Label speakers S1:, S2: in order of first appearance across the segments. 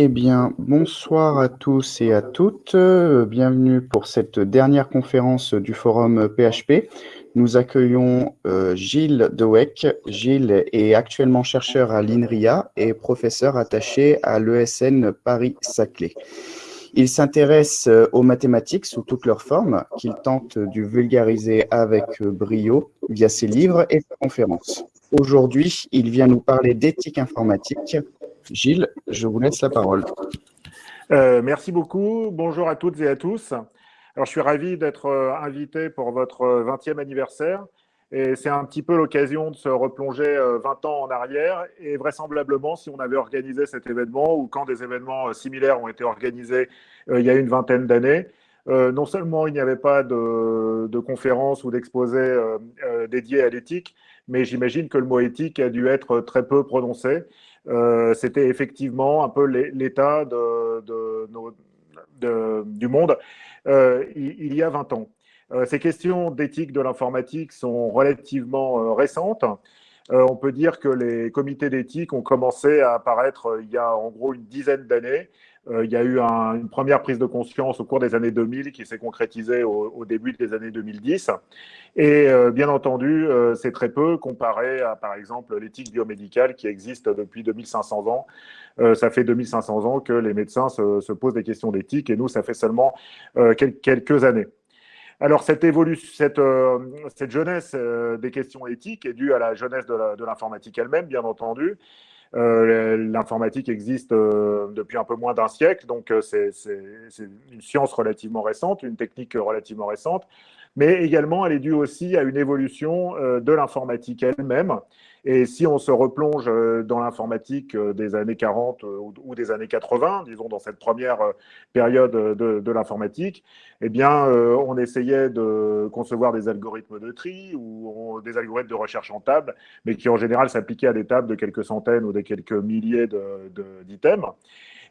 S1: Eh bien, bonsoir à tous et à toutes. Bienvenue pour cette dernière conférence du forum PHP. Nous accueillons euh, Gilles Deweck. Gilles est actuellement chercheur à l'INRIA et professeur attaché à l'ESN Paris-Saclay. Il s'intéresse euh, aux mathématiques sous toutes leurs formes, qu'il tente de vulgariser avec brio via ses livres et ses conférences. Aujourd'hui, il vient nous parler d'éthique informatique. Gilles, je vous laisse la parole.
S2: Euh, merci beaucoup. Bonjour à toutes et à tous. Alors, je suis ravi d'être euh, invité pour votre 20e anniversaire. Et c'est un petit peu l'occasion de se replonger 20 ans en arrière. Et vraisemblablement, si on avait organisé cet événement ou quand des événements similaires ont été organisés il y a une vingtaine d'années, euh, non seulement il n'y avait pas de, de conférences ou d'exposés euh, euh, dédiés à l'éthique, mais j'imagine que le mot éthique a dû être très peu prononcé. C'était effectivement un peu l'état du monde il, y a 20 ans. ces questions d'éthique de l'informatique sont relativement récentes. on peut dire que les comités d'éthique ont commencé à apparaître il y a en gros une dizaine d'années euh, il y a eu une première prise de conscience au cours des années 2000 qui s'est concrétisée au, début des années 2010. Et euh, bien entendu, euh, c'est très peu comparé à, par exemple, l'éthique biomédicale qui existe depuis 2500 ans. ça fait 2500 ans que les médecins se, posent des questions d'éthique et nous, ça fait seulement quelques années. Alors, cette, évolution, cette, jeunesse des questions éthiques est due à la jeunesse de l'informatique elle-même, bien entendu, euh, l'informatique existe euh, depuis un peu moins d'un siècle, donc euh, c'est une science relativement récente, une technique relativement récente, mais également elle est due aussi à une évolution de l'informatique elle-même. Et si on se replonge dans l'informatique des années 40 ou des années 80, disons dans cette première période de, l'informatique, eh bien, on essayait de concevoir des algorithmes de tri ou des algorithmes de recherche en table, mais qui en général s'appliquaient à des tables de quelques centaines ou de quelques milliers d'items.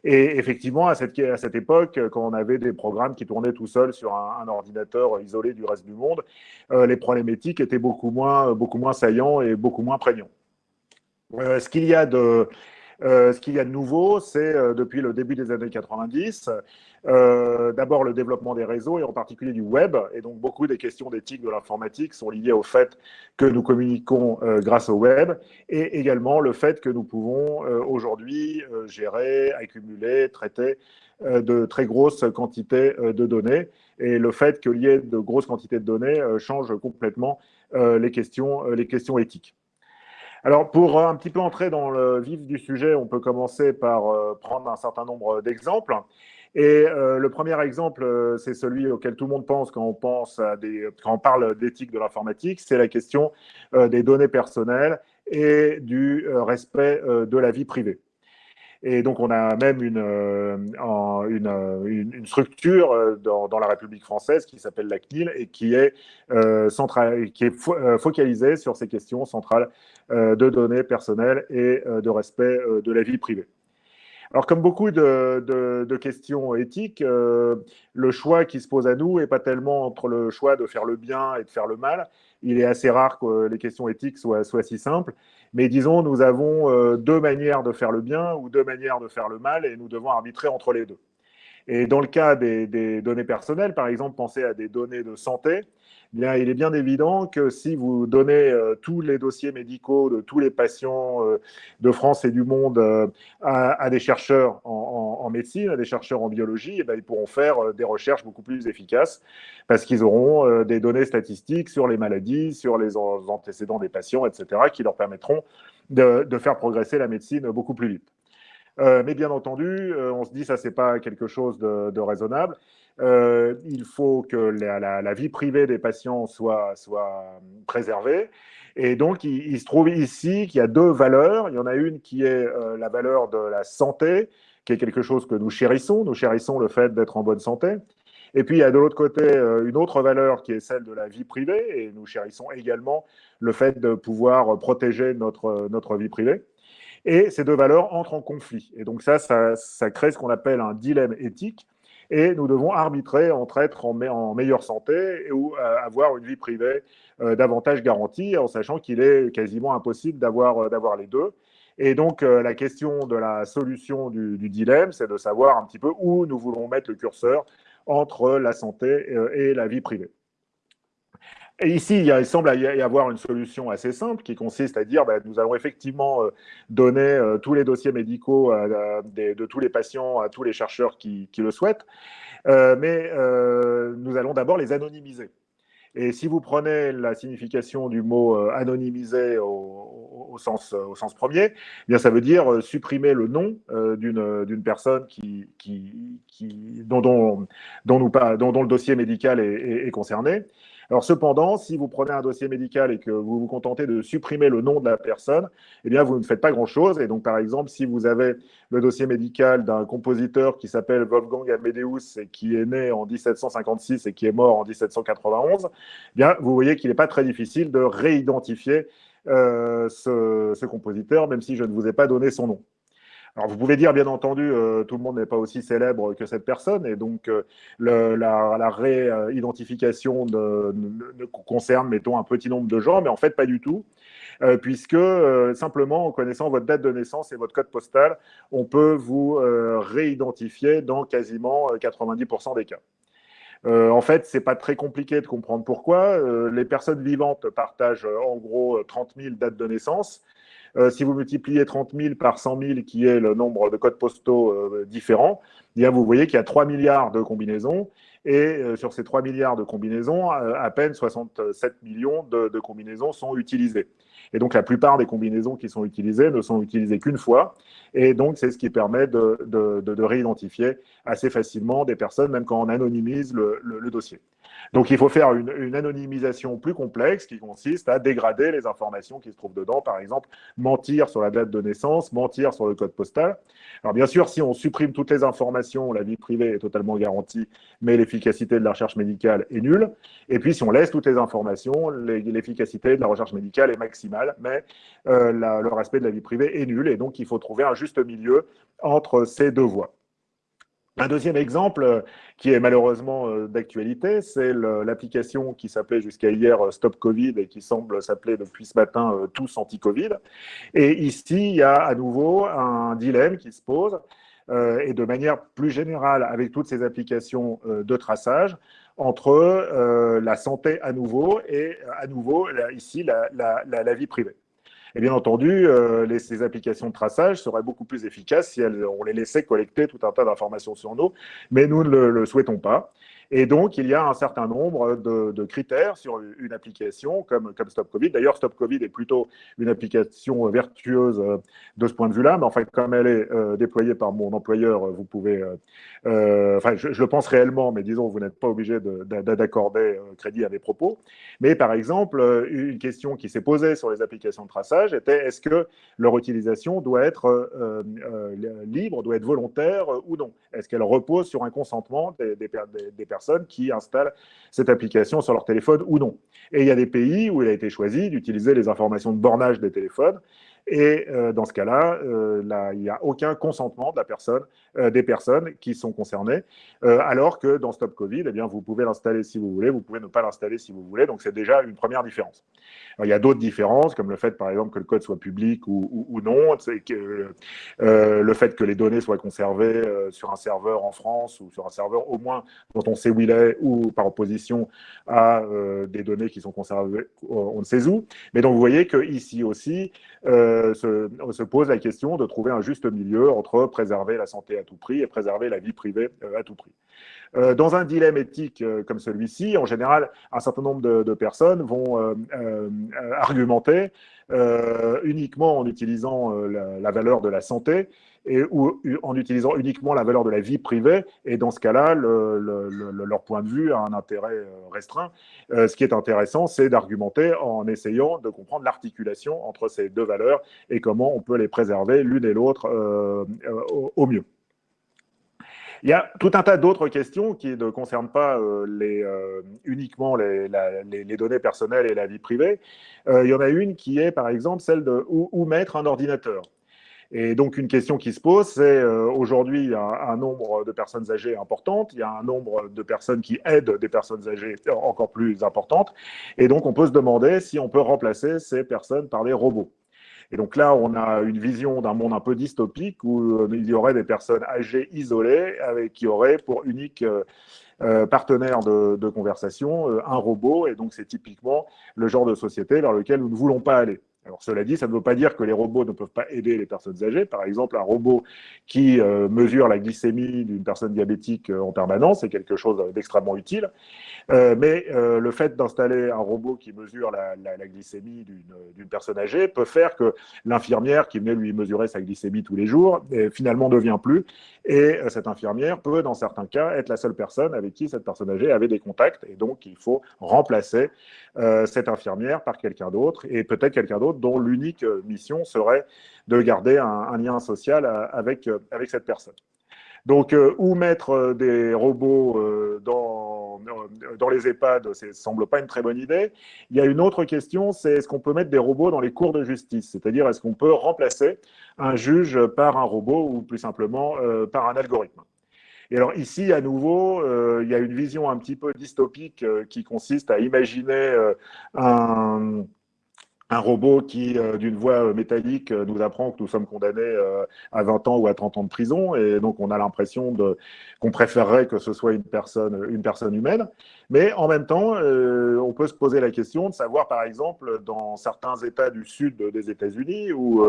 S2: Et effectivement, à cette, à cette, époque, quand on avait des programmes qui tournaient tout seuls sur un, ordinateur isolé du reste du monde, euh, les problématiques étaient beaucoup moins, beaucoup moins saillants et beaucoup moins prégnants. Euh, ce qu'il y a de euh, ce qu'il y a de nouveau, c'est euh, depuis le début des années 90, euh, d'abord le développement des réseaux et en particulier du web. Et donc beaucoup des questions d'éthique de l'informatique sont liées au fait que nous communiquons grâce au web et également le fait que nous pouvons aujourd'hui gérer, accumuler, traiter de très grosses quantités de données. Et le fait qu'il y ait de grosses quantités de données change complètement les, questions, les questions éthiques. Alors, pour un petit peu entrer dans le vif du sujet, on peut commencer par euh, prendre un certain nombre d'exemples. Et euh, le premier exemple, euh, c'est celui auquel tout le monde pense quand on, pense à des, quand on parle d'éthique de l'informatique, c'est la question des données personnelles et du respect de la vie privée. Et donc, on a même une, une, une, structure dans, la République française qui s'appelle la CNIL et qui est, qui est focalisée sur ces questions centrales euh, de données personnelles et euh, de respect euh, de la vie privée. Alors, comme beaucoup de, questions éthiques, le choix qui se pose à nous n'est pas tellement entre le choix de faire le bien et de faire le mal. Il est assez rare que les questions éthiques soient, soient si simples. Mais disons, nous avons deux manières de faire le bien ou deux manières de faire le mal et nous devons arbitrer entre les deux. Et dans le cas des, données personnelles, par exemple, pensez à des données de santé il est bien évident que si vous donnez euh, tous les dossiers médicaux de tous les patients euh, de France et du monde euh, à, des chercheurs en, médecine, à des chercheurs en biologie, et eh bien, ils pourront faire des recherches beaucoup plus efficaces parce qu'ils auront des données statistiques sur les maladies, sur les antécédents des patients, etc., qui leur permettront de, faire progresser la médecine beaucoup plus vite. mais bien entendu, on se dit ça c'est pas quelque chose de raisonnable. Euh, il faut que la, vie privée des patients soit, soit préservée. Et donc, il, se trouve ici qu'il y a deux valeurs. Il y en a une qui est euh, la valeur de la santé, qui est quelque chose que nous chérissons. Nous chérissons le fait d'être en bonne santé. Et puis, il y a de l'autre côté euh, une autre valeur qui est celle de la vie privée. Et nous chérissons également le fait de pouvoir protéger notre, notre vie privée. Et ces deux valeurs entrent en conflit. Et donc ça, ça, crée ce qu'on appelle un dilemme éthique et nous devons arbitrer entre être en, meilleure santé ou euh, avoir une vie privée euh, davantage garantie, en sachant qu'il est quasiment impossible d'avoir les deux. Et donc, la question de la solution du, dilemme, c'est de savoir un petit peu où nous voulons mettre le curseur entre la santé et la vie privée. Et ici, il, semble y avoir une solution assez simple qui consiste à dire bah, nous allons effectivement euh, donner euh, tous les dossiers médicaux de, tous les patients à tous les chercheurs qui, le souhaitent, euh, mais nous allons d'abord les anonymiser. Et si vous prenez la signification du mot anonymiser sens, au sens premier, eh bien ça veut dire supprimer le nom d'une personne qui, dont, le dossier médical est, est concerné. Alors cependant, si vous prenez un dossier médical et que vous vous contentez de supprimer le nom de la personne, eh bien vous ne faites pas grand-chose. Et donc par exemple, si vous avez le dossier médical d'un compositeur qui s'appelle Wolfgang Amadeus et qui est né en 1756 et qui est mort en 1791, eh bien vous voyez qu'il n'est pas très difficile de réidentifier euh, ce compositeur, même si je ne vous ai pas donné son nom. Alors, vous pouvez dire, bien entendu, euh, tout le monde n'est pas aussi célèbre que cette personne, et donc euh, la, réidentification ne, concerne, mettons, un petit nombre de gens, mais en fait, pas du tout, puisque simplement en connaissant votre date de naissance et votre code postal, on peut vous réidentifier dans quasiment 90% des cas. En fait, c'est pas très compliqué de comprendre pourquoi. les personnes vivantes partagent en gros 30 000 dates de naissance euh, si vous multipliez 30 000 par 100 000, qui est le nombre de codes postaux euh, différents, eh vous voyez qu'il y a 3 milliards de combinaisons. Et euh, sur ces 3 milliards de combinaisons, à peine 67 millions de combinaisons sont utilisées. Et donc, la plupart des combinaisons qui sont utilisées ne sont utilisées qu'une fois. Et donc, c'est ce qui permet de, de, de, réidentifier assez facilement des personnes, même quand on anonymise le, le dossier. Donc il faut faire une, anonymisation plus complexe qui consiste à dégrader les informations qui se trouvent dedans, par exemple mentir sur la date de naissance, mentir sur le code postal. Alors bien sûr, si on supprime toutes les informations, la vie privée est totalement garantie, mais l'efficacité de la recherche médicale est nulle. Et puis si on laisse toutes les informations, l'efficacité de la recherche médicale est maximale, mais euh, le respect de la vie privée est nul. Et donc il faut trouver un juste milieu entre ces deux voies. Un deuxième exemple euh, qui est malheureusement euh, d'actualité, c'est l'application qui s'appelait jusqu'à hier euh, Stop Covid et qui semble s'appeler depuis ce matin Tous Anti-Covid. Et ici, il y a à nouveau un dilemme qui se pose et de manière plus générale avec toutes ces applications de traçage entre la santé à nouveau et à nouveau ici la vie privée. Et bien entendu, euh, ces applications de traçage seraient beaucoup plus efficaces si on les laissait collecter tout un tas d'informations sur nous, mais nous ne le souhaitons pas. Et donc, il y a un certain nombre de, critères sur une application comme, comme Stop Covid. D'ailleurs, Stop Covid est plutôt une application vertueuse euh, de ce point de vue-là, mais en fait, comme elle est euh, déployée par mon employeur, vous pouvez, euh, enfin, je, le pense réellement, mais disons, vous n'êtes pas obligé d'accorder crédit à mes propos. Mais par exemple, une question qui s'est posée sur les applications de traçage était est-ce que leur utilisation doit être libre, doit être volontaire ou non? Est-ce qu'elle repose sur un consentement des personnes qui installent cette application sur leur téléphone ou non. Et il y a des pays où il a été choisi d'utiliser les informations de bornage des téléphones et euh, dans ce cas-là, euh, il n'y a aucun consentement euh, des personnes qui sont concernées, alors que dans Stop Covid, eh bien, vous pouvez l'installer si vous voulez, vous pouvez ne pas l'installer si vous voulez, donc c'est déjà une première différence. il y a d'autres différences, comme le fait, par exemple, que le code soit public ou, non, le fait que les données soient conservées sur un serveur en France ou sur un serveur au moins dont on sait où il est, ou par opposition à des données qui sont conservées on ne sait où. Mais donc, vous voyez qu'ici aussi, se, pose la question de trouver un juste milieu entre préserver la santé à tout prix et préserver la vie privée euh, à tout prix. Euh, dans un dilemme éthique comme celui-ci, en général, un certain nombre de, personnes vont argumenter uniquement en utilisant la, valeur de la santé et, ou en utilisant uniquement la valeur de la vie privée. Et dans ce cas-là, leur point de vue a un intérêt euh, restreint. Euh, ce qui est intéressant, c'est d'argumenter en essayant de comprendre l'articulation entre ces deux valeurs et comment on peut les préserver l'une et l'autre euh, au, mieux. Il y a tout un tas d'autres questions qui ne concernent pas uniquement les, données personnelles et la vie privée. il y en a une qui est, par exemple, celle de où mettre un ordinateur. Et donc, une question qui se pose, c'est euh, aujourd'hui, il y a un nombre de personnes âgées importantes, il y a un nombre de personnes qui aident des personnes âgées encore plus importantes. Et donc, on peut se demander si on peut remplacer ces personnes par des robots. Et donc là, on a une vision d'un monde un peu dystopique où il y aurait des personnes âgées isolées avec qui auraient pour unique partenaire de, de conversation un robot. Et donc c'est typiquement le genre de société vers lequel nous ne voulons pas aller. Alors, cela dit, ça ne veut pas dire que les robots ne peuvent pas aider les personnes âgées. Par exemple, un robot qui euh, mesure la glycémie d'une personne diabétique euh, en permanence est quelque chose d'extrêmement utile. Euh, mais le fait d'installer un robot qui mesure la, glycémie d'une personne âgée peut faire que l'infirmière qui venait lui mesurer sa glycémie tous les jours finalement ne vient plus. Et cette infirmière peut, dans certains cas, être la seule personne avec qui cette personne âgée avait des contacts. Et donc, il faut remplacer cette infirmière par quelqu'un d'autre et peut-être quelqu'un d'autre dont l'unique euh, mission serait de garder un, lien social euh, avec, euh, avec cette personne. Donc, où mettre des robots dans, dans les EHPAD, ça ne semble pas une très bonne idée. Il y a une autre question, c'est est-ce qu'on peut mettre des robots dans les cours de justice? C'est-à-dire, est-ce qu'on peut remplacer un juge par un robot ou plus simplement par un algorithme? Et alors ici, à nouveau, il y a une vision un petit peu dystopique qui consiste à imaginer un, un robot qui, euh, d'une voix euh, métallique, euh, nous apprend que nous sommes condamnés à 20 ans ou à 30 ans de prison, et donc on a l'impression qu'on préférerait que ce soit une personne, une personne humaine. Mais en même temps, on peut se poser la question de savoir, par exemple, dans certains États du sud des États-Unis, où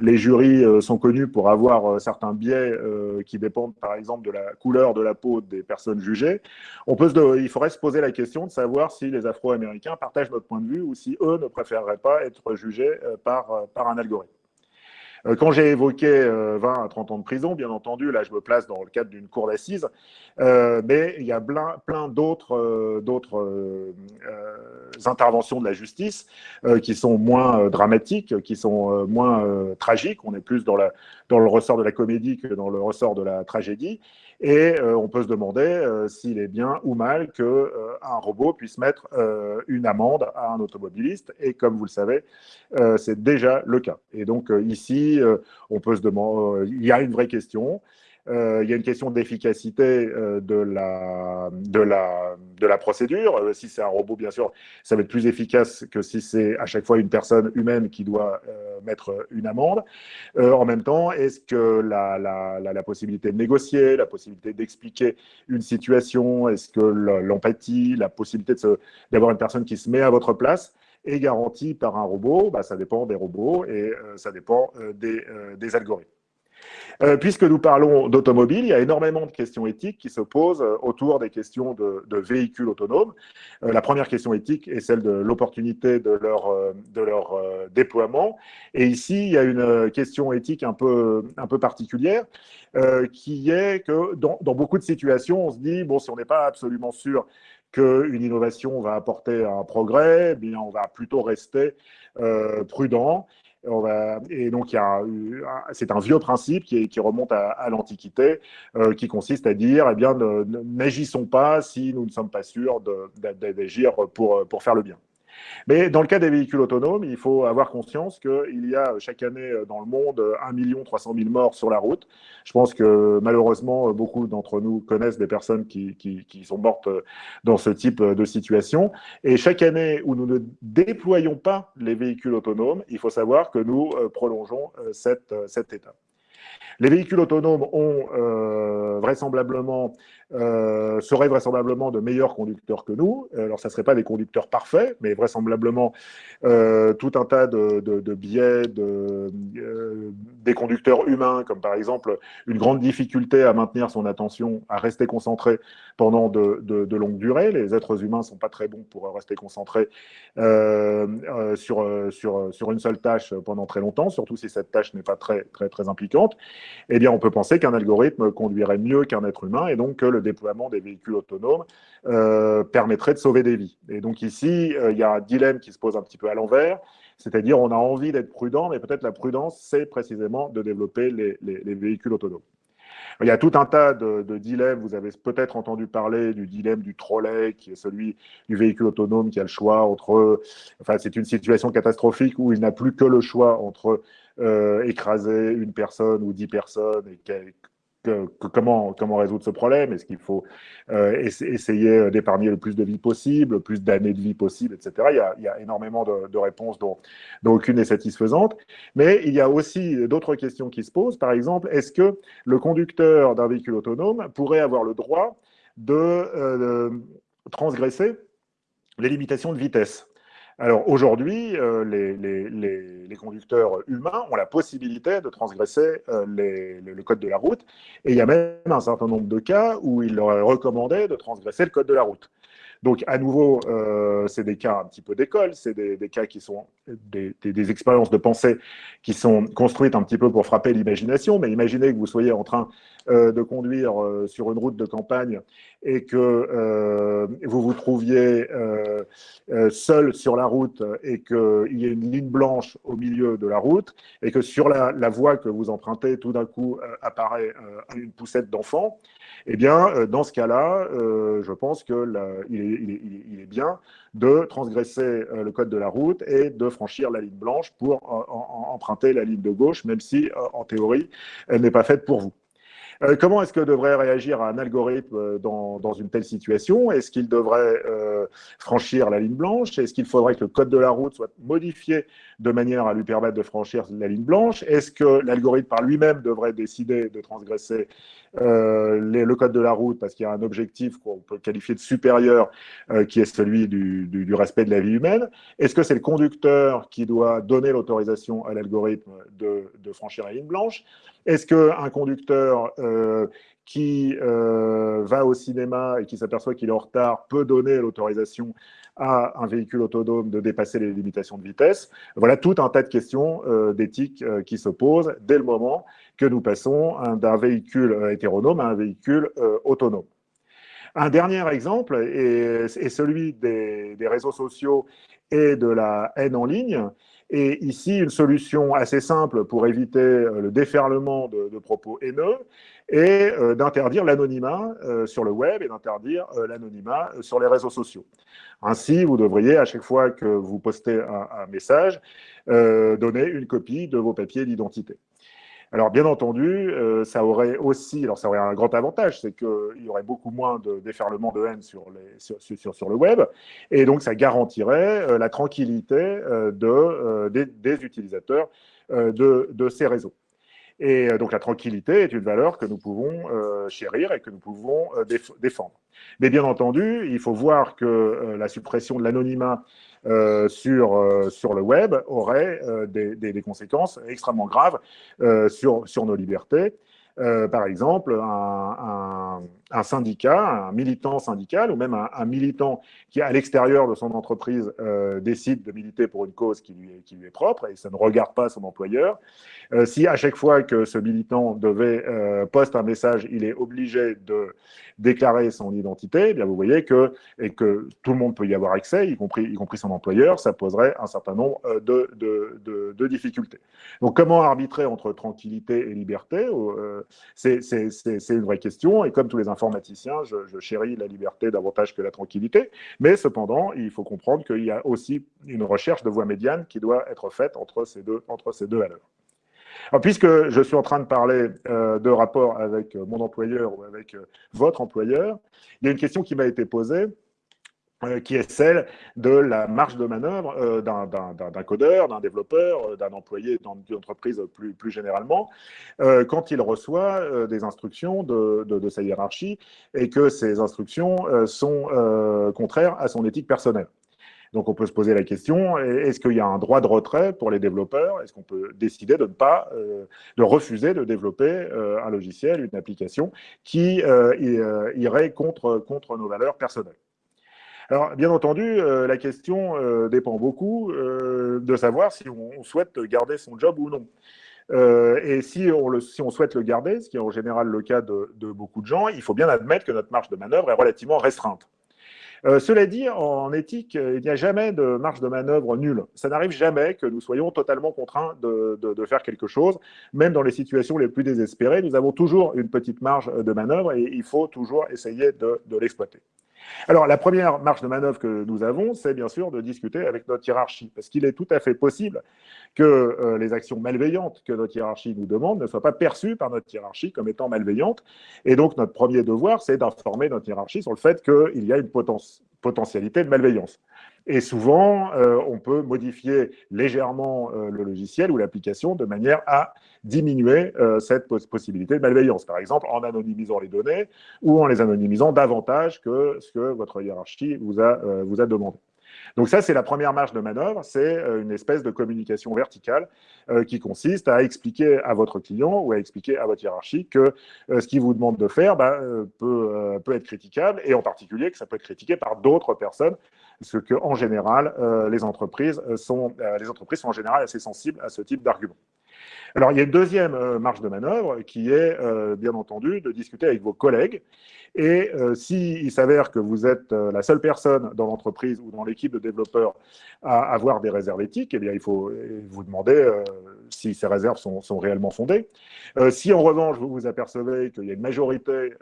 S2: les jurys sont connus pour avoir certains biais qui dépendent, par exemple, de la couleur de la peau des personnes jugées, on peut il faudrait se poser la question de savoir si les Afro-Américains partagent notre point de vue ou si eux ne préféreraient pas être jugé euh, par, euh, par un algorithme. Euh, quand j'ai évoqué 20 à 30 ans de prison, bien entendu, là je me place dans le cadre d'une cour d'assises, mais il y a plein, plein d'autres interventions de la justice qui sont moins dramatiques, qui sont moins tragiques. On est plus dans, la, dans le ressort de la comédie que dans le ressort de la tragédie. Et euh, on peut se demander euh, s'il est bien ou mal qu'un euh, robot puisse mettre une amende à un automobiliste. Et comme vous le savez, c'est déjà le cas. Et donc ici, on peut se demander, il y a une vraie question. Euh, il y a une question d'efficacité euh, de, la, procédure. Euh, si c'est un robot, bien sûr, ça va être plus efficace que si c'est à chaque fois une personne humaine qui doit mettre une amende. en même temps, est-ce que la, possibilité de négocier, la possibilité d'expliquer une situation, est-ce que l'empathie, la possibilité d'avoir une personne qui se met à votre place, est garantie par un robot? Bah, Ça dépend des robots et ça dépend des algorithmes. Euh, puisque nous parlons d'automobile, il y a énormément de questions éthiques qui se posent euh, autour des questions de, véhicules autonomes. Euh, la première question éthique est celle de l'opportunité de leur, déploiement. Et ici, il y a une question éthique un peu, particulière, qui est que dans, dans, beaucoup de situations, on se dit, bon, si on n'est pas absolument sûr qu'une innovation va apporter un progrès, eh bien, on va plutôt rester prudent et donc, c'est un vieux principe qui, remonte à, l'Antiquité, euh, qui consiste à dire, eh bien, n'agissons pas si nous ne sommes pas sûrs d'agir pour, pour faire le bien. Mais dans le cas des véhicules autonomes, il faut avoir conscience qu'il y a chaque année euh, dans le monde 1 300 000 morts sur la route. Je pense que malheureusement, beaucoup d'entre nous connaissent des personnes qui, qui, sont mortes euh, dans ce type de situation. Et chaque année où nous ne déployons pas les véhicules autonomes, il faut savoir que nous euh, prolongeons cette, cette étape. Les véhicules autonomes ont euh, vraisemblablement, euh, seraient vraisemblablement de meilleurs conducteurs que nous. Alors, ça ne serait pas des conducteurs parfaits, mais vraisemblablement euh, tout un tas de, biais de, des conducteurs humains, comme par exemple une grande difficulté à maintenir son attention, à rester concentré pendant de, de longues durées. Les êtres humains ne sont pas très bons pour rester concentrés sur, sur, sur une seule tâche pendant très longtemps, surtout si cette tâche n'est pas très, très, très impliquante eh bien, on peut penser qu'un algorithme conduirait mieux qu'un être humain et donc que le déploiement des véhicules autonomes euh, permettrait de sauver des vies. Et donc ici, euh, il y a un dilemme qui se pose un petit peu à l'envers, c'est-à-dire on a envie d'être prudent, mais peut-être la prudence, c'est précisément de développer les, véhicules autonomes. Il y a tout un tas de, de dilemmes. Vous avez peut-être entendu parler du dilemme du trolley, qui est celui du véhicule autonome qui a le choix entre. Enfin, c'est une situation catastrophique où il n'a plus que le choix entre euh, écraser une personne ou dix personnes et comment, comment résoudre ce problème? Est-ce qu'il faut euh, essayer d'épargner le plus de vie possible, le plus d'années de vie possible, etc. Il y a, énormément de, réponses dont, dont, aucune n'est satisfaisante. Mais il y a aussi d'autres questions qui se posent. Par exemple, est-ce que le conducteur d'un véhicule autonome pourrait avoir le droit de euh, transgresser les limitations de vitesse? Alors aujourd'hui, euh, les, conducteurs humains ont la possibilité de transgresser euh, le code de la route, et il y a même un certain nombre de cas où il leur est recommandé de transgresser le code de la route. Donc, à nouveau, euh, c'est des cas un petit peu d'école, c'est des, cas qui sont des, des, expériences de pensée qui sont construites un petit peu pour frapper l'imagination, mais imaginez que vous soyez en train de conduire euh, sur une route de campagne et que euh, vous vous trouviez seul sur la route et qu'il y ait une ligne blanche au milieu de la route et que sur la, voie que vous empruntez, tout d'un coup apparaît une poussette d'enfant, eh bien, dans ce cas-là, je pense qu'il est, est, bien de transgresser le code de la route et de franchir la ligne blanche pour emprunter la ligne de gauche, même si, en théorie, elle n'est pas faite pour vous. Euh, comment est-ce que devrait réagir un algorithme euh, dans, une telle situation? Est-ce qu'il devrait euh, franchir la ligne blanche? Est-ce qu'il faudrait que le code de la route soit modifié de manière à lui permettre de franchir la ligne blanche. Est-ce que l'algorithme par lui-même devrait décider de transgresser le code de la route parce qu'il y a un objectif qu'on peut qualifier de supérieur qui est celui du, respect de la vie humaine? Est-ce que c'est le conducteur qui doit donner l'autorisation à l'algorithme de, franchir la ligne blanche? Est-ce qu'un conducteur euh, qui euh, va au cinéma et qui s'aperçoit qu'il est en retard peut donner l'autorisation à un véhicule autonome de dépasser les limitations de vitesse Voilà tout un tas de questions euh, d'éthique qui se posent dès le moment que nous passons d'un véhicule hétéronome à un véhicule autonome. Un dernier exemple est, celui des, réseaux sociaux et de la haine en ligne. Et ici, une solution assez simple pour éviter euh, le déferlement de, propos haineux est euh, d'interdire l'anonymat euh, sur le web et d'interdire l'anonymat sur les réseaux sociaux. Ainsi, vous devriez, à chaque fois que vous postez un message, donner une copie de vos papiers d'identité. Alors, bien entendu, euh, ça aurait aussi, alors ça aurait un grand avantage, c'est qu'il y aurait beaucoup moins de déferlement de haine sur, le web, et donc ça garantirait euh, la tranquillité euh, de, des, utilisateurs de, ces réseaux. Et donc la tranquillité est une valeur que nous pouvons chérir et que nous pouvons défendre. Mais bien entendu, il faut voir que la suppression de l'anonymat euh, sur, euh, sur le web aurait euh, des, conséquences extrêmement graves sur, sur nos libertés. par exemple, un, un, syndicat, un militant syndical ou même un, militant qui, à l'extérieur de son entreprise, décide de militer pour une cause qui lui, est, propre et ça ne regarde pas son employeur, si à chaque fois que ce militant devait poster un message, il est obligé de déclarer son identité, eh bien vous voyez que, et que tout le monde peut y avoir accès, y compris, y compris son employeur, ça poserait un certain nombre euh, de, de, difficultés. Donc comment arbitrer entre tranquillité et liberté? Euh, C'est une vraie question, et comme tous les informaticiens, je, chéris la liberté davantage que la tranquillité, mais cependant, il faut comprendre qu'il y a aussi une recherche de voie médiane qui doit être faite entre ces deux, entre ces deux valeurs. Puisque je suis en train de parler euh, de rapport avec mon employeur ou avec euh, votre employeur, il y a une question qui m'a été posée qui est celle de la marge de manœuvre d'un codeur, d'un développeur, d'un employé dans une entreprise plus, plus généralement, quand il reçoit des instructions de, de, sa hiérarchie et que ces instructions sont contraires à son éthique personnelle. Donc on peut se poser la question, est-ce qu'il y a un droit de retrait pour les développeurs? Est-ce qu'on peut décider de ne pas, euh, de refuser de développer euh, un logiciel, une application qui euh, irait contre, contre nos valeurs personnelles? Alors, bien entendu, la question dépend beaucoup de savoir si on, souhaite garder son job ou non. et si on, souhaite le garder, ce qui est en général le cas de, beaucoup de gens, il faut bien admettre que notre marge de manœuvre est relativement restreinte. Euh, cela dit, en éthique, il n'y a jamais de marge de manœuvre nulle. Ça n'arrive jamais que nous soyons totalement contraints de, faire quelque chose, même dans les situations les plus désespérées. Nous avons toujours une petite marge de manœuvre et il faut toujours essayer de, l'exploiter. Alors, la première marche de manœuvre que nous avons, c'est bien sûr de discuter avec notre hiérarchie, parce qu'il est tout à fait possible que euh, les actions malveillantes que notre hiérarchie nous demande ne soient pas perçues par notre hiérarchie comme étant malveillantes. Et donc, notre premier devoir, c'est d'informer notre hiérarchie sur le fait qu'il y a une potentialité de malveillance. Et souvent, euh, on peut modifier légèrement euh, le logiciel ou l'application de manière à diminuer euh, cette possibilité de malveillance. Par exemple, en anonymisant les données ou en les anonymisant davantage que ce que votre hiérarchie vous a, demandé. Donc ça, c'est la première marge de manœuvre, c'est une espèce de communication verticale qui consiste à expliquer à votre client ou à expliquer à votre hiérarchie que ce qu'il vous demande de faire bah, peut, peut être critiquable et en particulier que ça peut être critiqué par d'autres personnes ce que en général, euh, les, entreprises sont, euh, les entreprises sont en général assez sensibles à ce type d'argument. Alors, il y a une deuxième euh, marge de manœuvre qui est, bien entendu, de discuter avec vos collègues. Et s'il s'avère que vous êtes la seule personne dans l'entreprise ou dans l'équipe de développeurs à avoir des réserves éthiques, eh bien, il faut vous demander si ces réserves sont, réellement fondées. si, en revanche, vous vous apercevez qu'il y a une majorité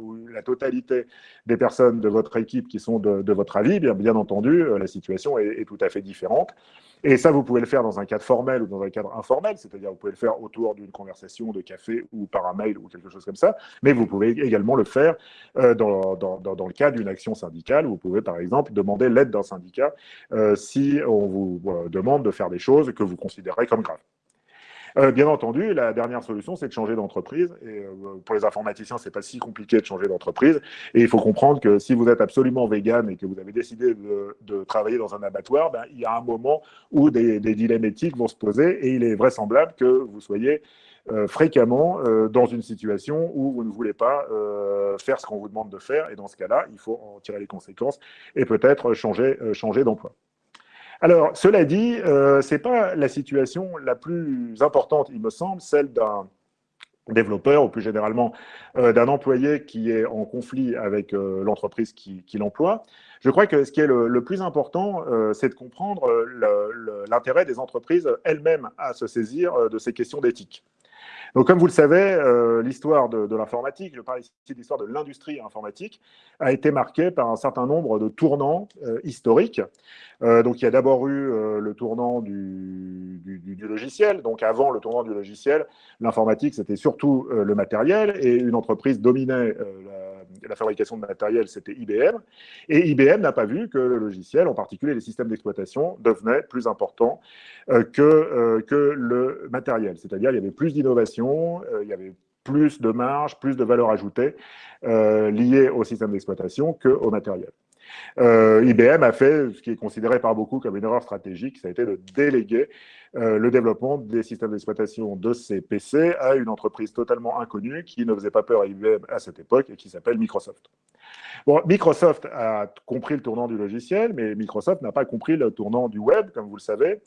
S2: ou la totalité des personnes de votre équipe qui sont de, votre avis, bien, bien entendu, euh, la situation est, tout à fait différente. Et ça, vous pouvez le faire dans un cadre formel ou dans un cadre informel, c'est-à-dire vous pouvez le faire autour d'une conversation de café ou par un mail ou quelque chose comme ça, mais vous pouvez également le faire euh, dans, le cadre d'une action syndicale. Vous pouvez, par exemple, demander l'aide d'un syndicat euh, si on vous demande de faire des choses que vous considérez comme graves. Euh, bien entendu, la dernière solution, c'est de changer d'entreprise. Et euh, pour les informaticiens, c'est pas si compliqué de changer d'entreprise. Et il faut comprendre que si vous êtes absolument vegan et que vous avez décidé de, travailler dans un abattoir, ben, il y a un moment où des, dilemmes éthiques vont se poser et il est vraisemblable que vous soyez euh, fréquemment dans une situation où vous ne voulez pas faire ce qu'on vous demande de faire. Et dans ce cas-là, il faut en tirer les conséquences et peut-être changer, changer d'emploi. Alors, cela dit, euh, ce n'est pas la situation la plus importante, il me semble, celle d'un développeur ou plus généralement euh, d'un employé qui est en conflit avec euh, l'entreprise qui, l'emploie. Je crois que ce qui est le, plus important, c'est de comprendre l'intérêt des entreprises elles-mêmes à se saisir de ces questions d'éthique. Donc, comme vous le savez, euh, l'histoire de, l'informatique, je parle ici de l'histoire de l'industrie informatique, a été marquée par un certain nombre de tournants euh, historiques. Euh, donc, il y a d'abord eu le tournant du, logiciel. Donc, avant le tournant du logiciel, l'informatique, c'était surtout le matériel et une entreprise dominait la, la, fabrication de matériel, c'était IBM. Et IBM n'a pas vu que le logiciel, en particulier les systèmes d'exploitation, devenaient plus importants que, que le matériel. C'est-à-dire, il y avait plus d'innovation euh, il y avait plus de marge, plus de valeur ajoutée euh, liée au système d'exploitation qu'au matériel. Euh, IBM a fait ce qui est considéré par beaucoup comme une erreur stratégique, ça a été de déléguer le développement des systèmes d'exploitation de ces PC à une entreprise totalement inconnue qui ne faisait pas peur à IBM à cette époque et qui s'appelle Microsoft. Bon, Microsoft a compris le tournant du logiciel, mais Microsoft n'a pas compris le tournant du web, comme vous le savez.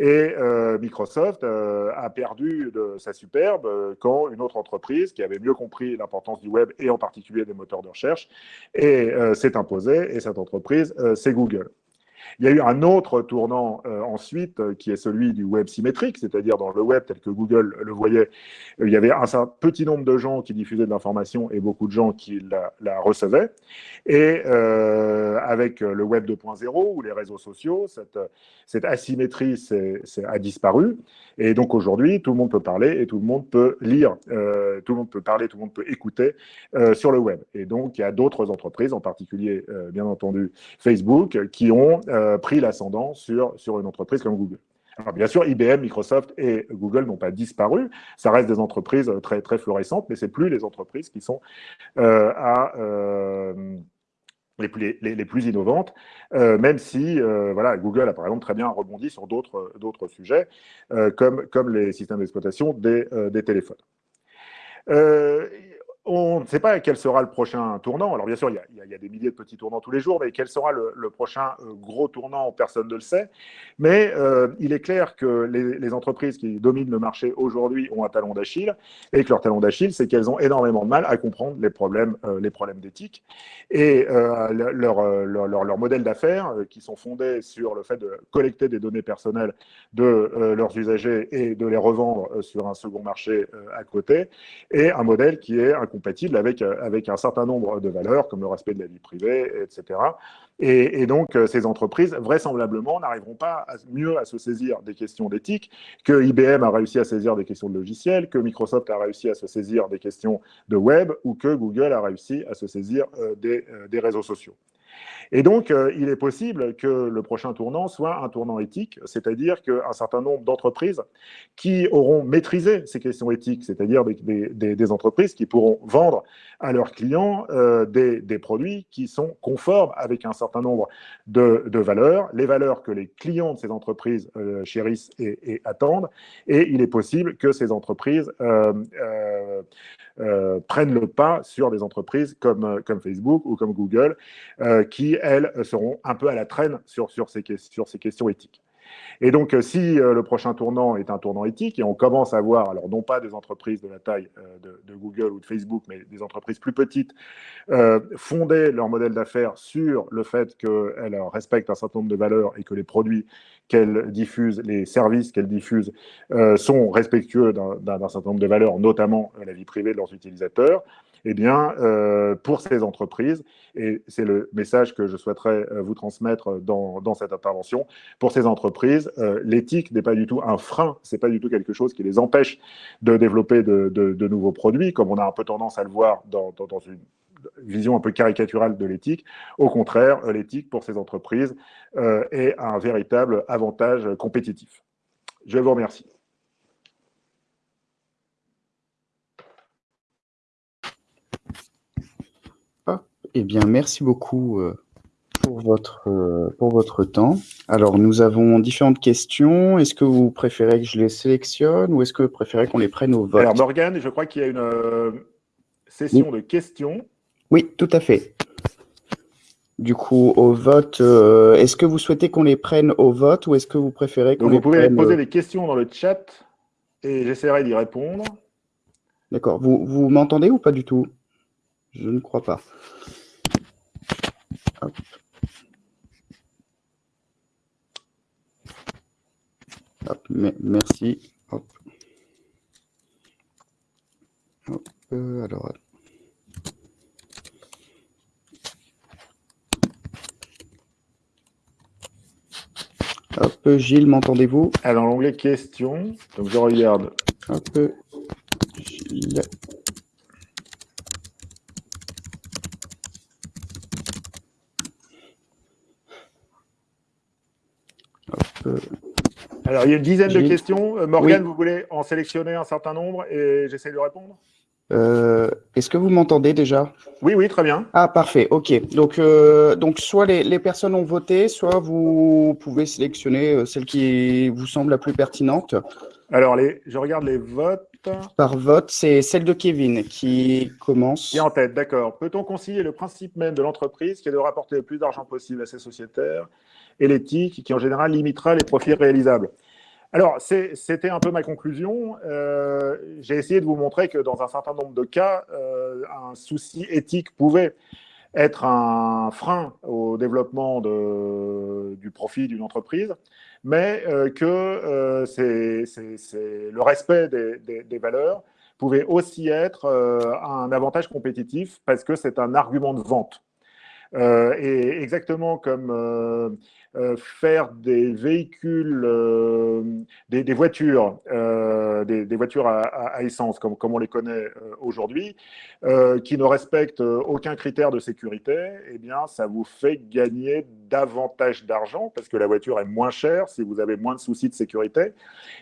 S2: Et euh, Microsoft euh, a perdu de sa superbe euh, quand une autre entreprise qui avait mieux compris l'importance du web et en particulier des moteurs de recherche s'est imposée. Et cette entreprise, c'est Google. Il y a eu un autre tournant euh, ensuite, euh, qui est celui du web symétrique, c'est-à-dire dans le web tel que Google le voyait, euh, il y avait un petit nombre de gens qui diffusaient de l'information et beaucoup de gens qui la, recevaient. Et avec le web 2.0 ou les réseaux sociaux, cette, cette asymétrie a disparu. Et donc aujourd'hui, tout le monde peut parler et tout le monde peut lire, tout le monde peut parler, tout le monde peut écouter sur le web. Et donc, il y a d'autres entreprises, en particulier, bien entendu, Facebook, qui ont euh, pris l'ascendant sur, sur une entreprise comme Google. Alors bien sûr, IBM, Microsoft et Google n'ont pas disparu. Ça reste des entreprises très, très florissantes, mais ce plus les entreprises qui sont euh, euh, les, plus, les, plus innovantes, même si voilà, Google a par exemple très bien rebondi sur d'autres sujets, comme, comme les systèmes d'exploitation des, des téléphones on ne sait pas quel sera le prochain tournant. Alors bien sûr, il y, a, des milliers de petits tournants tous les jours, mais quel sera le, prochain euh, gros tournant, personne ne le sait. Mais euh, il est clair que les, entreprises qui dominent le marché aujourd'hui ont un talon d'Achille, et que leur talon d'Achille, c'est qu'elles ont énormément de mal à comprendre les problèmes, euh, problèmes d'éthique. Et leur, leur, modèle d'affaires, qui sont fondés sur le fait de collecter des données personnelles de leurs usagers et de les revendre sur un second marché à côté, est un modèle qui est incompréhensible compatible avec, avec un certain nombre de valeurs, comme le respect de la vie privée, etc. Et, donc, ces entreprises, vraisemblablement, n'arriveront pas mieux à se saisir des questions d'éthique que IBM a réussi à saisir des questions de logiciels, que Microsoft a réussi à se saisir des questions de web, ou que Google a réussi à se saisir des, des réseaux sociaux. Et donc, euh, il est possible que le prochain tournant soit un tournant éthique, c'est-à-dire qu'un certain nombre d'entreprises qui auront maîtrisé ces questions éthiques, c'est-à-dire des, entreprises qui pourront vendre à leurs clients euh, des, produits qui sont conformes avec un certain nombre de, valeurs, les valeurs que les clients de ces entreprises euh, chérissent et, attendent, et il est possible que ces entreprises prennent le pas sur des entreprises comme, comme Facebook ou comme Google, qui elles, seront un peu à la traîne sur, sur, ces, sur ces questions éthiques. Et donc, euh, si euh, le prochain tournant est un tournant éthique, et on commence à voir, alors non pas des entreprises de la taille euh, de, Google ou de Facebook, mais des entreprises plus petites, fonder leur modèle d'affaires sur le fait qu'elles respectent un certain nombre de valeurs et que les produits qu'elles diffusent, les services qu'elles diffusent, sont respectueux d'un certain nombre de valeurs, notamment la vie privée de leurs utilisateurs, eh bien, euh, pour ces entreprises, et c'est le message que je souhaiterais euh, vous transmettre dans, cette intervention, pour ces entreprises, euh, l'éthique n'est pas du tout un frein, c'est pas du tout quelque chose qui les empêche de développer de, nouveaux produits, comme on a un peu tendance à le voir dans une vision un peu caricaturale de l'éthique. Au contraire, l'éthique pour ces entreprises est un véritable avantage compétitif. Je vous remercie.
S1: Eh bien, merci beaucoup euh, pour votre, euh, pour votre temps. Alors, nous avons différentes questions. Est-ce que vous préférez que je les sélectionne ou est-ce que vous préférez qu'on les prenne au vote?
S2: Alors, Morgane, je crois qu'il y a une euh, session de questions.
S1: Oui, tout à fait. Du coup, au vote, est-ce que vous souhaitez qu'on les prenne au vote ou est-ce que vous préférez qu'on
S2: les prenne... Vous pouvez poser des questions dans le chat et j'essaierai d'y répondre.
S1: D'accord. Vous, vous m'entendez ou pas du tout? Je ne crois pas. Hop. Hop, merci. Hop. Hop, euh, alors. Hop, Gilles, m'entendez-vous?
S2: Alors, l'onglet questions, donc je regarde.
S1: Hop, Gilles.
S2: Alors, il y a une dizaine de questions. Euh, Morgane, vous voulez en sélectionner un certain nombre et j'essaie de répondre?
S1: Euh, Est-ce que vous m'entendez déjà?
S2: Oui, oui, très bien.
S1: Ah, parfait, ok. Donc, euh, donc soit les, personnes ont voté, soit vous pouvez sélectionner celle qui vous semble la plus pertinente.
S2: Alors, les, je regarde les votes.
S1: Par vote, c'est celle de Kevin qui commence.
S2: Qui est en tête, d'accord. Peut-on concilier le principe même de l'entreprise qui est de rapporter le plus d'argent possible à ses sociétaires et l'éthique qui en général limitera les profits réalisables? Alors, c'était un peu ma conclusion. Euh, j'ai essayé de vous montrer que dans un certain nombre de cas, euh, un souci éthique pouvait être un frein au développement du profit d'une entreprise, mais euh, que le respect des, valeurs pouvait aussi être un avantage compétitif parce que c'est un argument de vente. et exactement comme faire des véhicules, euh, des, voitures, euh, des, voitures à, essence, comme, comme, on les connaît aujourd'hui, qui ne respectent aucun critère de sécurité, eh bien, ça vous fait gagner davantage d'argent parce que la voiture est moins chère si vous avez moins de soucis de sécurité.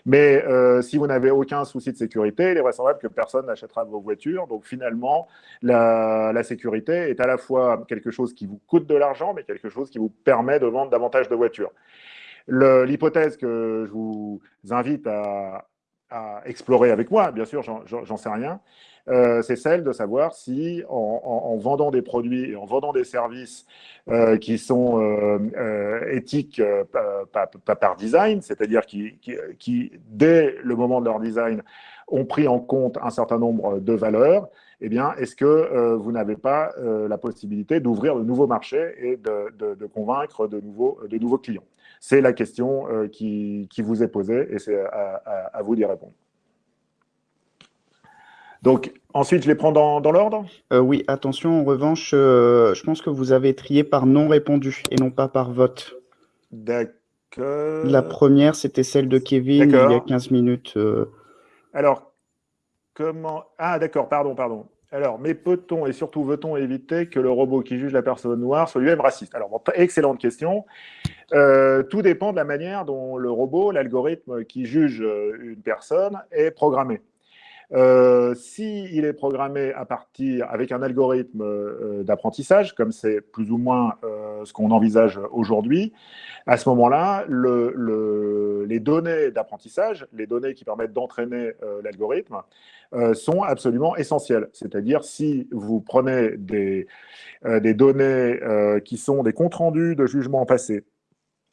S2: Mais si vous n'avez aucun souci de sécurité, il est vraisemblable que personne n'achètera vos voitures. Donc finalement, la, la sécurité est à la fois quelque chose qui vous coûte de l'argent, mais quelque chose qui vous permet de vendre davantage de voitures. L'hypothèse que je vous invite à, explorer avec moi, bien sûr, j'en sais rien, euh, c'est celle de savoir si, en, vendant des produits et en vendant des services euh, qui sont euh, éthiques par design, c'est-à-dire qui, dès le moment de leur design, ont pris en compte un certain nombre de valeurs, eh bien, est-ce que euh, vous n'avez pas euh, la possibilité d'ouvrir de nouveaux marchés et de, convaincre de nouveaux, de nouveaux clients? C'est la question euh, qui, vous est posée et c'est à, vous d'y répondre. Donc, ensuite, je les prends dans, l'ordre
S1: Oui, attention, en revanche, je pense que vous avez trié par non répondu et non pas par vote.
S2: D'accord.
S1: La première, c'était celle de Kevin il y a 15 minutes.
S2: Alors, comment... Ah, d'accord, pardon, pardon. Alors, mais peut-on et surtout veut-on éviter que le robot qui juge la personne noire soit lui-même raciste? Alors, excellente question. Euh, tout dépend de la manière dont le robot, l'algorithme qui juge euh, une personne est programmé. Euh, S'il est programmé à partir avec un algorithme euh, d'apprentissage, comme c'est plus ou moins ce qu'on envisage aujourd'hui, à ce moment-là, le, les données d'apprentissage, les données qui permettent d'entraîner euh, l'algorithme, sont absolument essentielles. C'est-à-dire, si vous prenez des, des données qui sont des comptes rendus de jugements passés,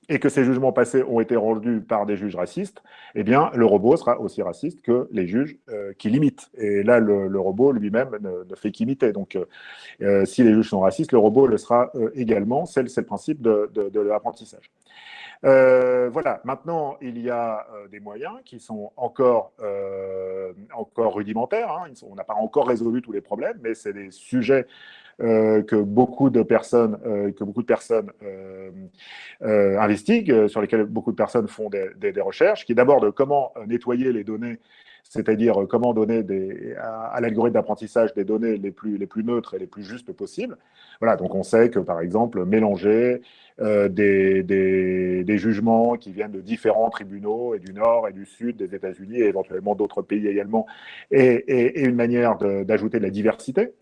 S2: et que ces jugements passés ont été rendus par des juges racistes, eh bien, le robot sera aussi raciste que les juges euh, qui l'imitent. Et là, le, robot lui-même ne, fait qu'imiter. Donc, euh, euh, si les juges sont racistes, le robot le sera également. C'est le principe de, l'apprentissage. voilà, maintenant, il y a des moyens qui sont encore, encore rudimentaires. Hein. on n'a pas encore résolu tous les problèmes, mais c'est des sujets que beaucoup de personnes, euh, que beaucoup de personnes euh, investiguent, sur lesquelles beaucoup de personnes font des, recherches, qui est d'abord de comment nettoyer les données c'est-à-dire comment donner des, à, l'algorithme d'apprentissage des données les plus, les plus neutres et les plus justes possibles. Voilà, donc on sait que, par exemple, mélanger des, des, jugements qui viennent de différents tribunaux, et du nord et du sud des États-Unis, et éventuellement d'autres pays également, est une manière d'ajouter de, la diversité.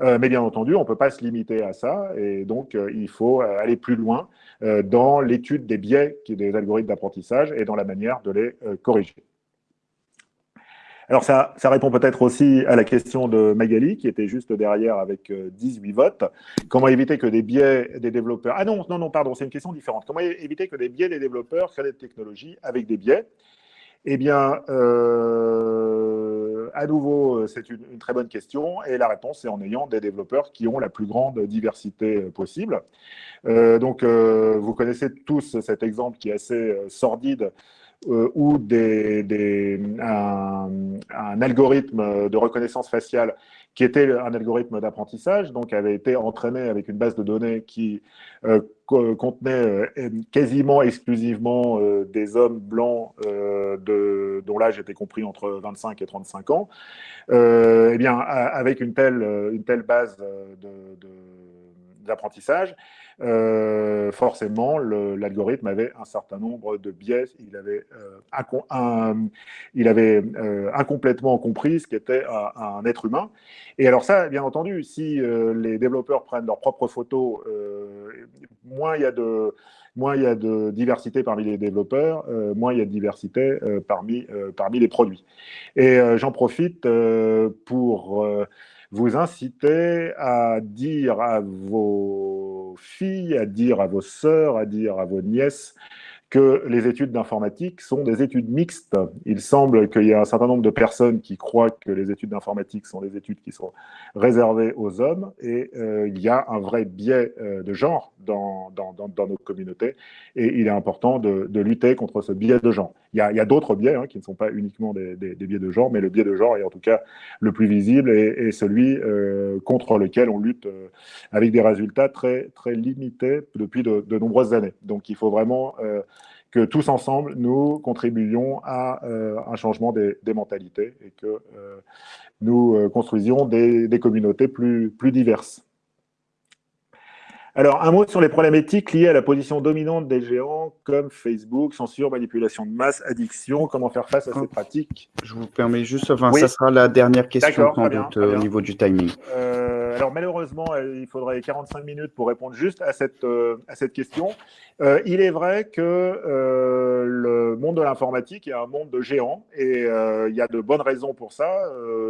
S2: Euh, mais bien entendu, on ne peut pas se limiter à ça, et donc euh, il faut euh, aller plus loin dans l'étude des biais des algorithmes d'apprentissage et dans la manière de les corriger. Alors ça, ça répond peut-être aussi à la question de Magali, qui était juste derrière avec 18 votes. Comment éviter que des biais des développeurs... Ah non, non, non, pardon, c'est une question différente. Comment éviter que des biais des développeurs créent des technologies avec des biais? Eh bien, à nouveau, euh, c'est une, très bonne question et la réponse est en ayant des développeurs qui ont la plus grande diversité euh, possible. Euh, donc, vous connaissez tous cet exemple qui est assez sordide où des, un, algorithme de reconnaissance faciale qui était un algorithme d'apprentissage, donc avait été entraîné avec une base de données qui euh, contenait euh, quasiment exclusivement euh, des hommes blancs de, dont l'âge était compris entre 25 et 35 ans, eh bien, avec une telle, une telle base d'apprentissage, euh, forcément, l'algorithme avait un certain nombre de biais. Il avait, euh, euh, incomplètement compris ce qu'était un, être humain. Et alors ça, bien entendu, si les développeurs prennent leurs propres photos, moins il y a de diversité parmi les développeurs, moins il y a de diversité parmi les produits. Et j'en profite pour vous inciter à dire à vos filles, à dire à vos sœurs, à dire à vos nièces que les études d'informatique sont des études mixtes. Il semble qu'il y a un certain nombre de personnes qui croient que les études d'informatique sont des études qui sont réservées aux hommes, et euh, il y a un vrai biais euh, de genre dans, dans, dans, nos communautés, et il est important de, de, lutter contre ce biais de genre. Il y a, a d'autres biais hein, qui ne sont pas uniquement des, des, biais de genre, mais le biais de genre est en tout cas le plus visible et, celui euh, contre lequel on lutte avec des résultats très, très limités depuis de, de nombreuses années. Donc il faut vraiment que tous ensemble, nous contribuions à euh, un changement des, mentalités et que euh, nous euh, construisions des, des, communautés plus, plus diverses. Alors, un mot sur les problématiques liées à la position dominante des géants comme Facebook, censure, manipulation de masse, addiction, comment faire face à ces pratiques?
S1: Je vous permets juste, enfin, ça sera la dernière question sans doute au niveau du timing.
S2: Alors, malheureusement, il faudrait 45 minutes pour répondre juste à cette, à cette question. Euh, il est vrai que euh, le monde de l'informatique est un monde de géants et euh, il y a de bonnes raisons pour ça.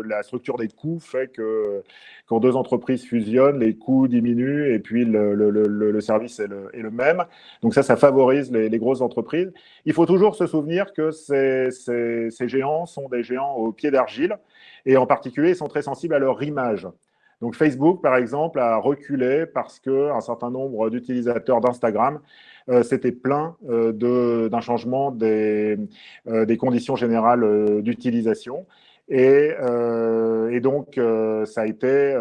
S2: la structure des coûts fait que quand deux entreprises fusionnent, les coûts diminuent et puis le, service est le, même. Donc ça, ça favorise les, grosses entreprises. Il faut toujours se souvenir que ces, ces géants sont des géants au pied d'argile et en particulier, ils sont très sensibles à leur image. Donc Facebook, par exemple, a reculé parce qu'un certain nombre d'utilisateurs d'Instagram euh, c'était plein euh, d'un changement des, euh, des, conditions générales d'utilisation. Et, et donc, ça a été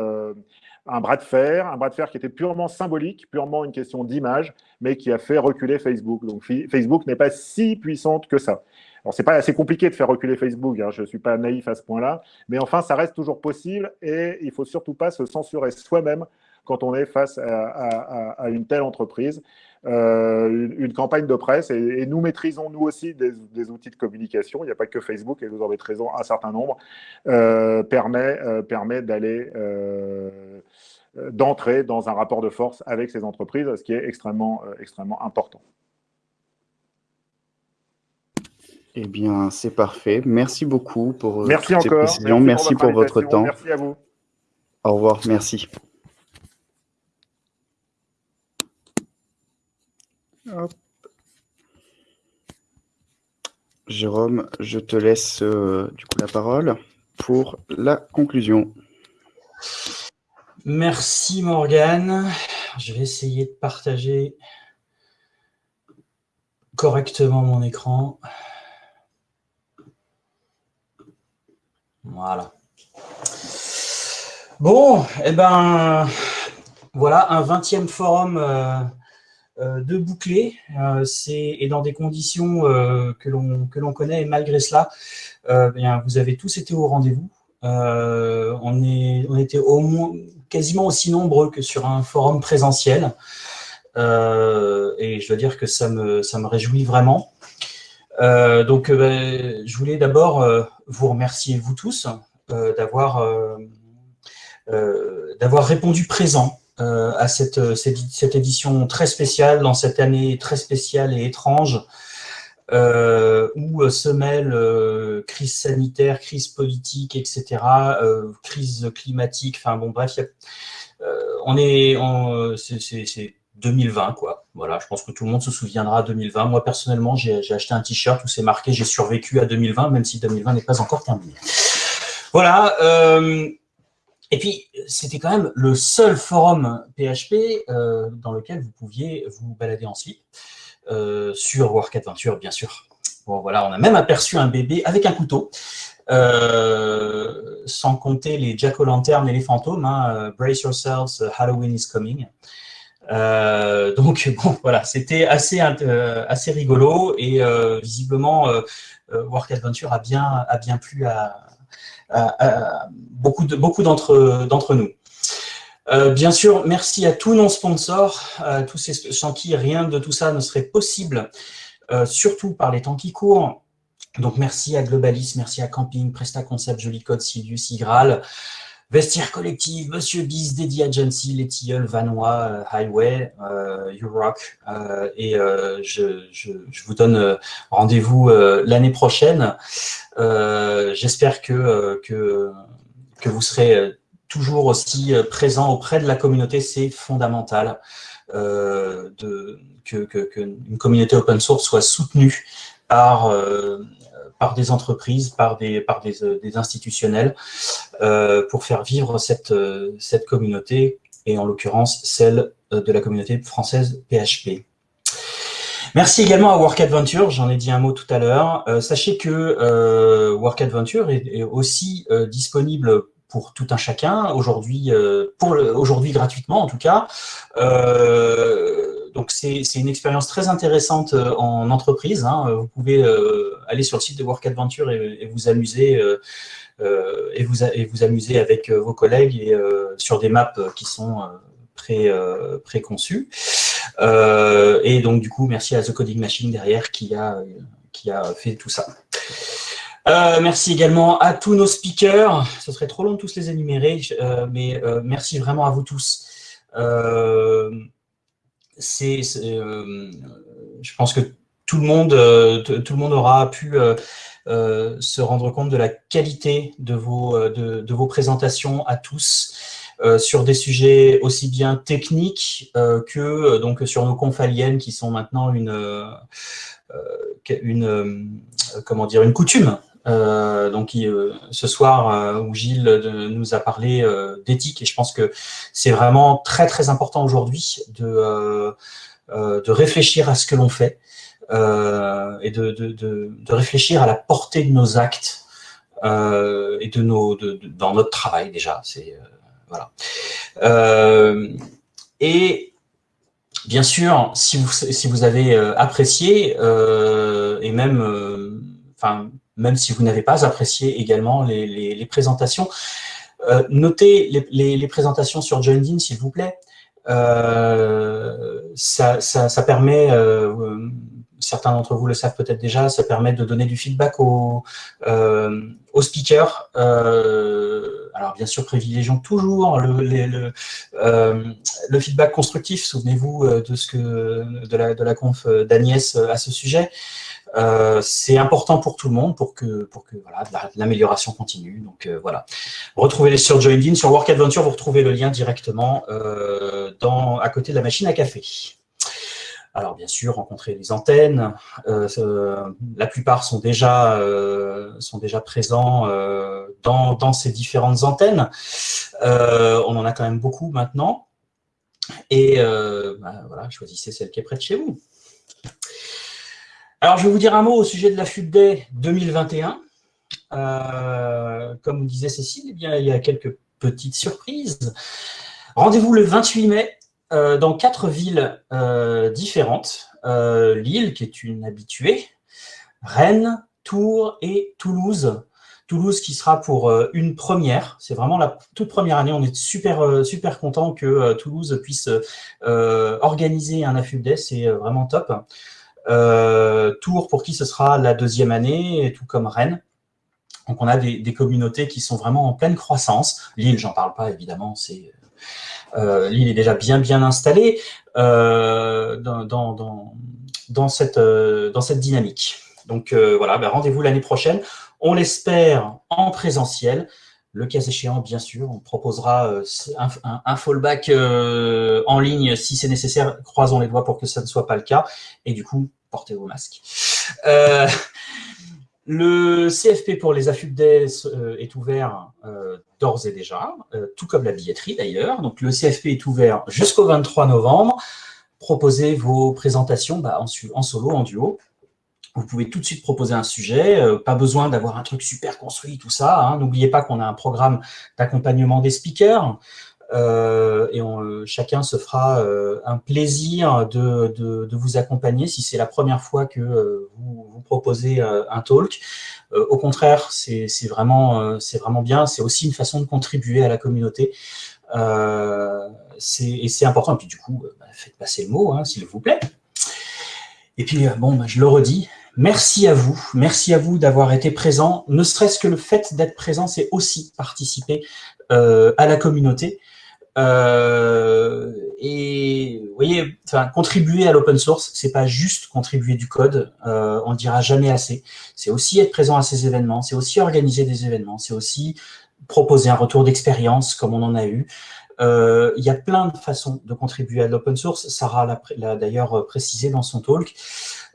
S2: un bras de fer, un bras de fer qui était purement symbolique, purement une question d'image, mais qui a fait reculer Facebook. Donc Facebook n'est pas si puissante que ça. Alors c'est pas assez compliqué de faire reculer Facebook, hein, je ne suis pas naïf à ce point-là, mais enfin ça reste toujours possible et il faut surtout pas se censurer soi-même quand on est face à, une telle entreprise. Euh, une, campagne de presse, et, nous maîtrisons nous aussi des, outils de communication, il n'y a pas que Facebook, et vous en raison, un certain nombre, euh, permet, euh, permet d'aller d'entrer dans un rapport de force avec ces entreprises, ce qui est extrêmement, extrêmement important.
S1: Eh bien, c'est parfait. Merci beaucoup pour
S2: merci encore. ces
S1: précisions. Merci, pour, votre temps.
S2: Merci à vous.
S1: Au revoir. Merci. Jérôme, je te laisse euh, la parole pour la conclusion.
S3: Merci Morgane. Je vais essayer de partager correctement mon écran. Voilà. Bon, et eh ben, voilà un 20e forum euh, de boucler, euh, et dans des conditions euh, que l'on connaît, et malgré cela, bien, vous avez tous été au rendez-vous. on, est, on était au moins quasiment aussi nombreux que sur un forum présentiel. et je dois dire que ça me, ça me réjouit vraiment. donc, ben, je voulais d'abord vous remercier, vous tous, d'avoir répondu présent euh, à cette, cette, édition très spéciale, dans cette année très spéciale et étrange, euh, où euh, se mêlent crise sanitaire, crise politique, etc., crise climatique, enfin bon, bref, on est, c'est 2020, quoi. Voilà, je pense que tout le monde se souviendra 2020. Moi, personnellement, j'ai acheté un t-shirt où c'est marqué « J'ai survécu à 2020 », même si 2020 n'est pas encore terminé. Voilà, et puis, c'était quand même le seul forum PHP euh, dans lequel vous pouviez vous balader en slip, euh, sur Work Adventure, bien sûr. Bon, voilà, on a même aperçu un bébé avec un couteau, euh, sans compter les jack-o'-lantern et les fantômes. Hein, Brace yourselves, Halloween is coming. donc, bon, voilà, c'était assez, assez rigolo et visiblement, Work Adventure a bien, a bien plu à, beaucoup d'entre beaucoup d'entre nous. Euh, bien sûr, merci à tous nos sponsors, tous sans qui rien de tout ça ne serait possible, euh, surtout par les temps qui courent. Donc, merci à Globalis, merci à Camping, Presta Concept, Joli Code, Silius, Igral, Vestiaire Collective, Monsieur Biz, Dédi Agency, Les Tilleuls, Vanois, euh, Highway, euh, rock euh, et euh, je, vous donne rendez-vous l'année prochaine. J'espère que, que, vous serez toujours aussi présent auprès de la communauté, c'est fondamental de, que, une communauté open source soit soutenue par par des entreprises, par des, par des, euh, des institutionnels, euh, pour faire vivre cette, euh, cette communauté, et en l'occurrence celle de la communauté française PHP. Merci également à Work Adventure, j'en ai dit un mot tout à l'heure. sachez que euh, Work Adventure est, aussi disponible pour tout un chacun, aujourd'hui aujourd'hui gratuitement en tout cas. Euh, donc c'est une expérience très intéressante euh, en entreprise. Hein. Vous pouvez euh, aller sur le site de Work Adventure et, vous amuser euh, et, vous, et vous amuser avec vos collègues et sur des maps qui sont pré, préconçues. et donc du coup, merci à The Coding Machine derrière qui a, qui a fait tout ça. merci également à tous nos speakers. Ce serait trop long de tous les énumérer, mais merci vraiment à vous tous c'est, euh, je pense que tout le monde, euh, tout le monde aura pu euh, se rendre compte de la qualité de vos, de, vos présentations à tous sur des sujets aussi bien techniques que donc sur nos confaliennes qui sont maintenant une, une comment dire une coutume euh, donc euh, ce soir euh, où Gilles nous a parlé d'éthique et je pense que c'est vraiment très très important aujourd'hui de, de réfléchir à ce que l'on fait et de, de, de, réfléchir à la portée de nos actes et de nos, dans notre travail déjà. C'est voilà. et bien sûr, si vous, si vous avez apprécié, et même, enfin, même si vous n'avez pas apprécié également les, les, les présentations, euh, notez les, les, présentations sur JoinIn, s'il vous plaît. Euh, ça, ça, ça, permet, euh, certains d'entre vous le savent peut-être déjà, ça permet de donner du feedback aux, euh, speakers. Euh, alors bien sûr, privilégions toujours le, le, le feedback constructif. Souvenez-vous de ce que de la, de la conf d'Agnès à ce sujet. Euh, c'est important pour tout le monde pour que, l'amélioration continue. Donc euh, voilà. Retrouvez-les sur JoinIn, sur Work Adventure, vous retrouvez le lien directement euh, à côté de la machine à café. Alors bien sûr, rencontrer les antennes. la plupart sont déjà, présents dans, dans, ces différentes antennes. on en a quand même beaucoup maintenant. Et bah, voilà, choisissez celle qui est près de chez vous. Alors, je vais vous dire un mot au sujet de la FUB Day 2021. Euh, comme disait Cécile, eh bien, il y a quelques petites surprises. Rendez-vous le 28 mai euh, dans quatre villes euh, différentes. Lille, qui est une habituée, Rennes, Tours et Toulouse. Toulouse qui sera pour une première. C'est vraiment la toute première année. On est super super content que Toulouse puisse organiser un AFUB Day. C'est vraiment top. Euh, Tours, pour qui ce sera la deuxième année, tout comme Rennes. Donc on a des, communautés qui sont vraiment en pleine croissance. Lille, j'en parle pas évidemment, c'est euh, Lille est déjà bien bien installée euh, dans, dans, dans, cette, dans cette dynamique. Donc voilà, ben, rendez-vous l'année prochaine. On l'espère en présentiel. Le cas échéant, bien sûr, on proposera un, un, fallback en ligne si c'est nécessaire. Croisons les doigts pour que ça ne soit pas le cas. Et du coup, portez vos masques. Euh, le CFP pour les AFUB euh, est ouvert euh, d'ores et déjà, tout comme la billetterie d'ailleurs. Donc le CFP est ouvert jusqu'au 23 novembre. Proposez vos présentations bah, en, solo, en duo. Vous pouvez tout de suite proposer un sujet, pas besoin d'avoir un truc super construit, tout ça. Hein. N'oubliez pas qu'on a un programme d'accompagnement des speakers. Euh, et euh, chacun se fera euh, un plaisir de, vous accompagner si c'est la première fois que vous, proposez un talk. au contraire, c'est vraiment, vraiment bien. C'est aussi une façon de contribuer à la communauté. Euh, et c'est important. Et puis du coup, bah, faites passer le mot, hein, s'il vous plaît. Et puis, bon, bah, je le redis, merci à vous. Merci à vous d'avoir été présent. Ne serait-ce que le fait d'être présent, c'est aussi participer euh, à la communauté. Euh, et vous voyez, enfin, contribuer à l'open source, c'est pas juste contribuer du code, euh, on dira jamais assez. C'est aussi être présent à ces événements, c'est aussi organiser des événements, c'est aussi proposer un retour d'expérience comme on en a eu. Euh, il y a plein de façons de contribuer à l'open source. Sarah l'a d'ailleurs précisé dans son talk.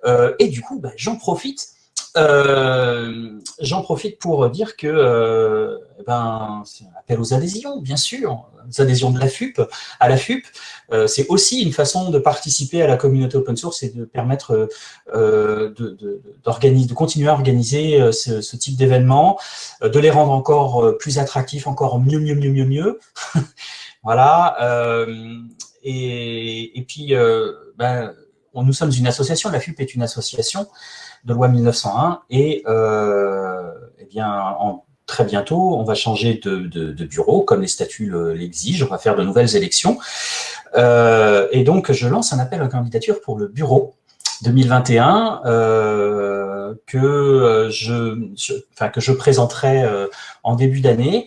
S3: Euh, et du coup, bah, j'en profite euh, j'en profite pour dire que euh, eh ben, c'est un appel aux adhésions, bien sûr, aux adhésions de la FUP, à la FUP. Euh, c'est aussi une façon de participer à la communauté open source et de permettre de, de, de, continuer à organiser ce, ce type d'événements, de les rendre encore plus attractifs, encore mieux, mieux, mieux, mieux, mieux. voilà. Et, et, puis, ben, nous sommes une association, la FUP est une association, de loi 1901 et euh, eh bien, en, très bientôt, on va changer de, bureau, comme les statuts l'exigent, on va faire de nouvelles élections. Euh, et donc, je lance un appel à candidature pour le bureau 2021 euh, que, je, enfin, que je présenterai en début d'année.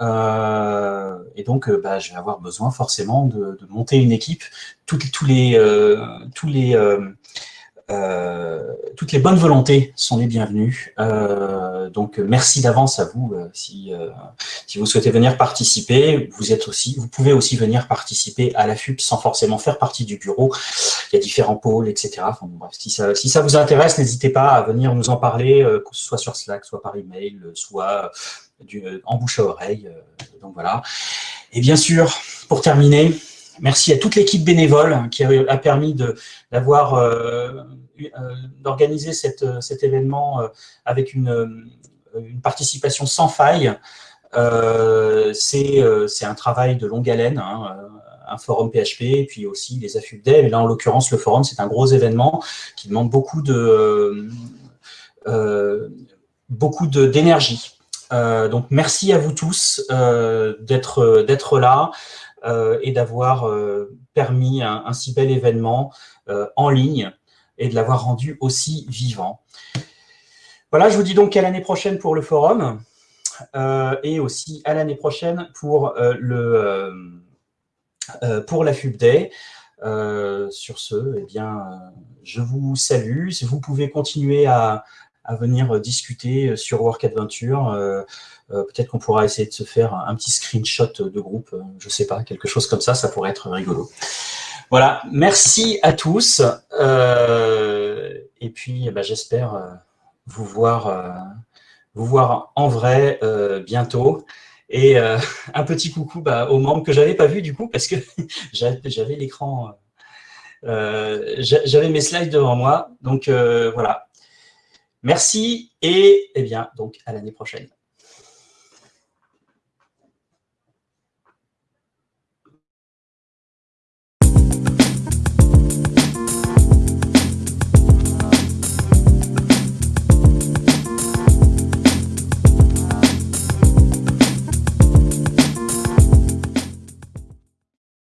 S3: Euh, et donc, euh, bah, je vais avoir besoin forcément de, de monter une équipe. Toutes, les, tous les euh, toutes les bonnes volontés sont les bienvenues. Euh, donc, merci d'avance à vous euh, si, si vous souhaitez venir participer. Vous êtes aussi, vous pouvez aussi venir participer à la FUP sans forcément faire partie du bureau. Il y a différents pôles, etc. Enfin, bref, si ça, si ça vous intéresse, n'hésitez pas à venir nous en parler, que ce soit sur Slack, soit par email, soit du, en bouche à oreille. donc voilà. Et bien sûr, pour terminer, Merci à toute l'équipe bénévole qui a permis d'avoir euh, euh, d'organiser cet événement euh, avec une une participation sans faille. C'est un travail de longue haleine, hein, un forum PHP, puis aussi les affûts dev. Et là, en l'occurrence, le forum, c'est un gros événement qui demande beaucoup de beaucoup d'énergie. Donc, merci à vous tous d'être là et d'avoir permis un, si bel événement en ligne et de l'avoir rendu aussi vivant. Voilà, je vous dis donc à l'année prochaine pour le forum euh, et aussi à l'année prochaine pour, euh, le, euh, pour la FUB Day. sur ce, eh bien, je vous salue. Vous pouvez continuer à, à venir discuter sur Work Adventure, peut-être qu'on pourra essayer de se faire un petit screenshot de groupe, je sais pas, quelque chose comme ça, ça pourrait être rigolo. Voilà, merci à tous. Euh, et puis, eh ben, j'espère euh, vous voir, euh, vous voir en vrai bientôt. Et un petit coucou bah, aux membres que je n'avais pas vus du coup, parce que j'avais l'écran, j'avais mes slides devant moi. Donc voilà. Merci et eh bien, donc à l'année prochaine.